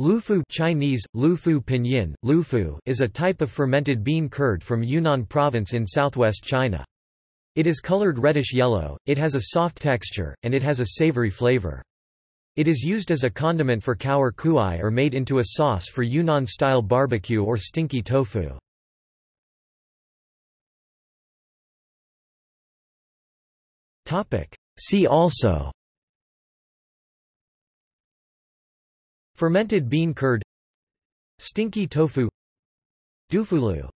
Lufu Chinese, Lufu Pinyin, Lufu is a type of fermented bean curd from Yunnan province in southwest China. It is colored reddish-yellow, it has a soft texture, and it has a savory flavor. It is used as a condiment for erkuai or made into a sauce for Yunnan-style barbecue or stinky tofu. See also Fermented bean curd Stinky tofu Dufulu